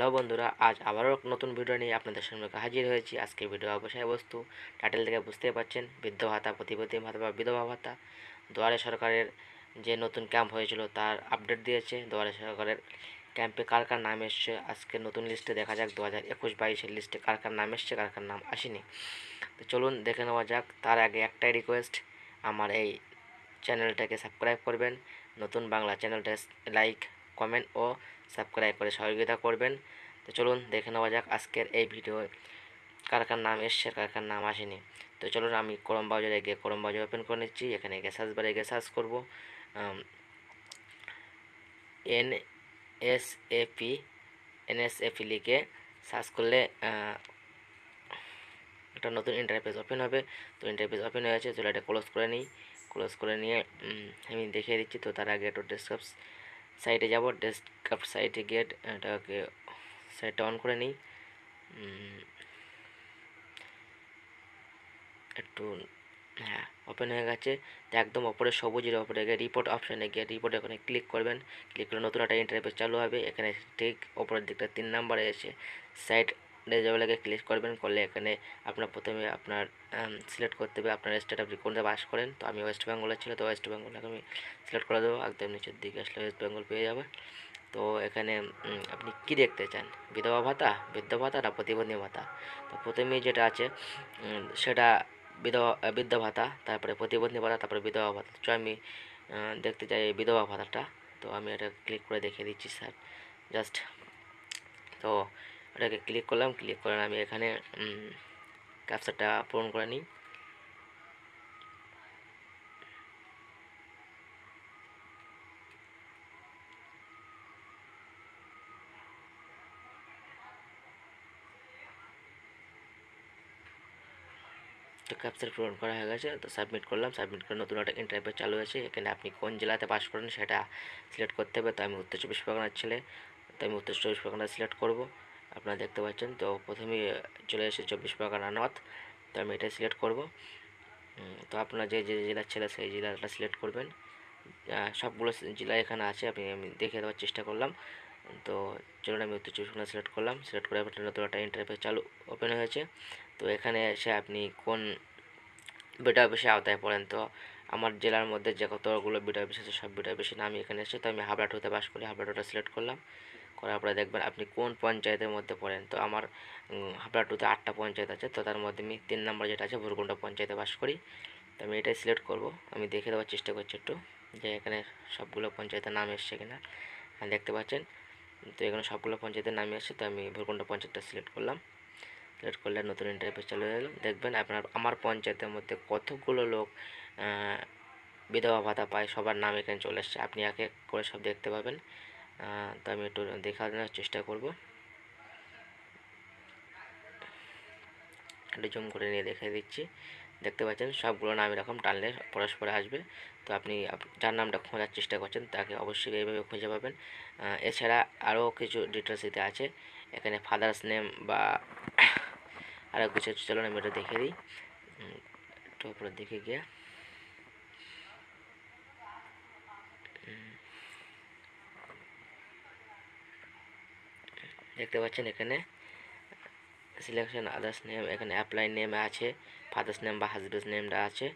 Hello বন্ধুরা, আজ আবারও নতুন ভিডিও নিয়ে আপনাদের সামনে হাজির হয়েছি। আজকে ভিডিও বিষয়বস্তু টাইটেল থেকে বুঝতেই পারছেন, বৃদ্ধ ভাতা প্রতিপতি ভাতা বা বিধবা ভাতা। দুয়ারে সরকারের যে নতুন ক্যাম্প হয়েছিল, তার আপডেট দিয়েছে। দুয়ারে সরকারের ক্যাম্পে কার কার নাম এসছে, আজকে নতুন লিস্টে দেখা যাক। দু হাজার একুশ বাইশের লিস্টে কার কার নাম এসছে, কার কার নাম আসেনি। তো চলুন দেখে নেওয়া যাক। তার আগে একটাই রিকোয়েস্ট আমার এই চ্যানেলটাকে সাবস্ক্রাইব করবেন। নতুন বাংলা চ্যানেলটা লাইক কমেন্ট ও সাবস্ক্রাইব করে সহযোগিতা করবেন। তো চলুন দেখে নেওয়া যাক আজকের এই ভিডিও কার কার নাম এসছে কার কার নাম আসেনি। তো চলুন আমি করম বাজারে গিয়ে করম বাজার ওপেন করে নিচ্ছি। এখানে গিয়ে সার্চ বারে গিয়ে সার্চ করব। N S A P N S A P লিখে সার্চ করলে একটা নতুন ইন্টারফেস ওপেন হবে। তো ইন্টারফেস ওপেন হয়ে গেছে। চলো এটা ক্লোজ করে নিই। ক্লোজ করে নিয়ে আমি দেখিয়ে দিচ্ছি। তো তার আগে একটু ডেস্কটপ সাইটে যাব ডেস্কটপ সাইটে গিয়ে এটাকে সাইটটা অন করে নিই। একটু হ্যাঁ ওপেন হয়ে গেছে। একদম ওপরে সবুজের ওপরে গিয়ে রিপোর্ট অপশানে গিয়ে রিপোর্ট এখানে ক্লিক করবেন। ক্লিক করে নতুন একটা ইন্টারভিউ চালু হবে। এখানে ঠিক ওপরের দিকটা তিন নাম্বারে এসে সাইট রেজাবেলাকে ক্লিক করবেন, করলে এখানে আপনার প্রথমে আপনার সিলেক্ট করতে হবে, আপনার স্টেট আপনি কোনটা বাস করেন। তো আমি ওয়েস্ট বেঙ্গলের ছিল তো ওয়েস্ট বেঙ্গলকে আমি সিলেক্ট করে দেবো, একদম নিচের দিকে আসলে ওয়েস্ট বেঙ্গল পেয়ে যাবে। তো এখানে আপনি কি দেখতে চান? বিধবা ভাতা? বৃদ্ধ ভাতা না প্রতিবন্ধী ভাতা? তো প্রথমে যেটা আছে সেটা বিধবা, বৃদ্ধ ভাতা, তারপরে প্রতিবন্ধী ভাতা, তারপরে বিধবা ভাতা। তো আমি দেখতে চাই বিধবা ভাতাটা। তো আমি এটা ক্লিক করে দেখিয়ে দিচ্ছি স্যার জাস্ট তো ওটাকে ক্লিক করলাম ক্লিক করে আমি এখানে ক্যাপচারটা পূরণ করে নিই। তো ক্যাপচার পূরণ করা হয়ে গেছে, তো সাবমিট করলাম। সাবমিট করে নতুন একটা ইন্টারভিউ চালু আছে এখানে আপনি কোন জেলাতে পাস করেন সেটা সিলেক্ট করতে হবে। তো আমি উত্তর চব্বিশ পরগনার ছেলে, তো আমি উত্তর চব্বিশ পরগনা সিলেক্ট করব। আপনারা দেখতে পাচ্ছেন, তো প্রথমে চলে এসে চব্বিশ পরগনা নর্থ তো আমি এটা সিলেক্ট করব। তো আপনারা যে যে জেলার ছেলে, সেই জেলাটা সিলেক্ট করবেন। সবগুলো জেলা এখানে আছে, আপনি, আমি দেখে দেওয়ার চেষ্টা করলাম। তো চলুন, আমি উত্তর চব্বিশ পরগনা সিলেক্ট করলাম। সিলেক্ট করে আপনার নতুন একটা ইন্টারভিউ চালু ওপেন হয়েছে। তো এখানে এসে আপনি কোন বিটা অফিসে আওতায় পড়েন, তো আমার জেলার মধ্যে যে কতগুলো বিটা অফিস আছে, সব বিটা অফিসে নাম এখানে এসে তো আমি হাবড়াটুতে বাস করি হাবড়াটুটা সিলেক্ট করলাম। করার পরে দেখবেন আপনি কোন পঞ্চায়েতের মধ্যে পড়েন। তো আমার উম, হাবড়াটুতে আটটা পঞ্চায়েত আছে তো তার মধ্যে আমি তিন নম্বর যেটা আছে ভুরকুন্ডা পঞ্চায়েতে বাস করি। তো আমি এটাই সিলেক্ট করব। আমি দেখে দেওয়ার চেষ্টা করছি একটু যে এখানে সবগুলো পঞ্চায়েতের নাম এসছে কিনা। হ্যাঁ, দেখতে পাচ্ছেন? তো এখানে সবগুলো পঞ্চায়েতের নামই আসছে তো আমি ভুরকুন্ডা পঞ্চায়েতটা সিলেক্ট করলাম। সিলেক্ট করলে নতুন ইন্টারভিউ চলে গেল। দেখবেন আপনার আমার পঞ্চায়েতের মধ্যে কতগুলো লোক বিধবা ভাতা পায় সবার নাম এখানে চলে এসছে। আপনি এক করে সব দেখতে পাবেন। তো আমি একটু দেখানোর চেষ্টা করব। একটু জুম করে নিয়ে দেখিয়ে দিচ্ছি। দেখতে পাচ্ছেন, সবগুলো নাম এরকম টানলে পরস্পরে আসবে। তো আপনি যার নামটা খোঁজার চেষ্টা করছেন, তাকে অবশ্যই এইভাবে খুঁজে পাবেন। এছাড়া আরও কিছু ডিটেলস দিতে আছে। এখানে ফাদার্স নেম বা আরও কিছু চলুন আমি এটা দেখে দিই। একটু উপরের দেখে গিয়ে। দেখতে পাচ্ছেন এখানে সিলেকশন আদার্স নেম এখানে অ্যাপ্লাই নেম আছে ফাদার্স নেম বা হাজবেন্ডস নেমটা আছে।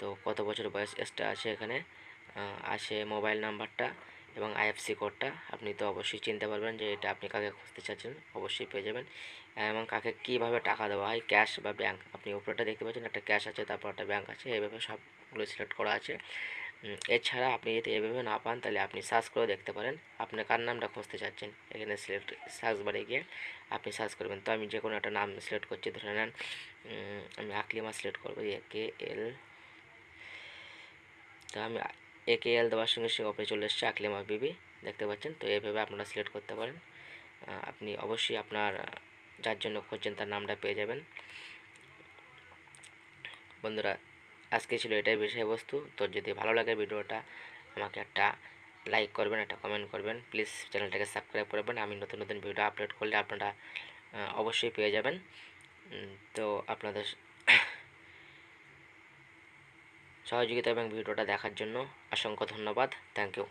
তো কত বছর বয়স এসটা আছে এখানে? আছে মোবাইল নাম্বারটা এবং আইএফসি কোডটা আপনি তো অবশ্যই চিনতে পারবেন যে এটা আপনি কাকে খুঁজতে চাচ্ছেন, অবশ্যই পেয়ে যাবেন। এবং কাকে কীভাবে টাকা দেওয়া হয় ক্যাশ বা ব্যাংক আপনি উপরেটা দেখতে পাচ্ছেন, একটা ক্যাশ আছে, তারপর একটা ব্যাংক আছে এইভাবে সবগুলো সিলেক্ট করা আছে। এছাড়া আপনি যদি এভাবে না পান, তাহলে আপনি সার্চ করে দেখতে পারেন। আপনি কার নামটা খুঁজতে চাচ্ছেন? এখানে সিলেক্ট সার্চ বারে গিয়ে আপনি সার্চ করবেন। তো আমি যে কোনো একটা নাম সিলেক্ট করছি, ধরে নেন আমি আকলিমা সিলেক্ট করব কে এল তো আমি এ কে এল দেওয়ার সঙ্গে সঙ্গে ওপরে চলে এসছে আকলিমা বিবি। দেখতে পাচ্ছেন? তো এইভাবে আপনারা সিলেক্ট করতে পারেন। আপনি অবশ্যই আপনার, যার জন্য খুঁজছেন, তার নামটা পেয়ে যাবেন। বন্ধুরা আজকে ছিল এটাই বিষয়বস্তু। তো যদি ভালো লাগে ভিডিওটা, আমাকে একটা লাইক করবেন, একটা কমেন্ট করবেন। প্লিজ চ্যানেলটাকে সাবস্ক্রাইব করবেন আমি নতুন নতুন ভিডিও আপলোড করলে আপনারা অবশ্যই পেয়ে যাবেন। তো আপনাদের সহযোগিতা এবং ভিডিওটা দেখার জন্য অসংখ্য ধন্যবাদ। Thank you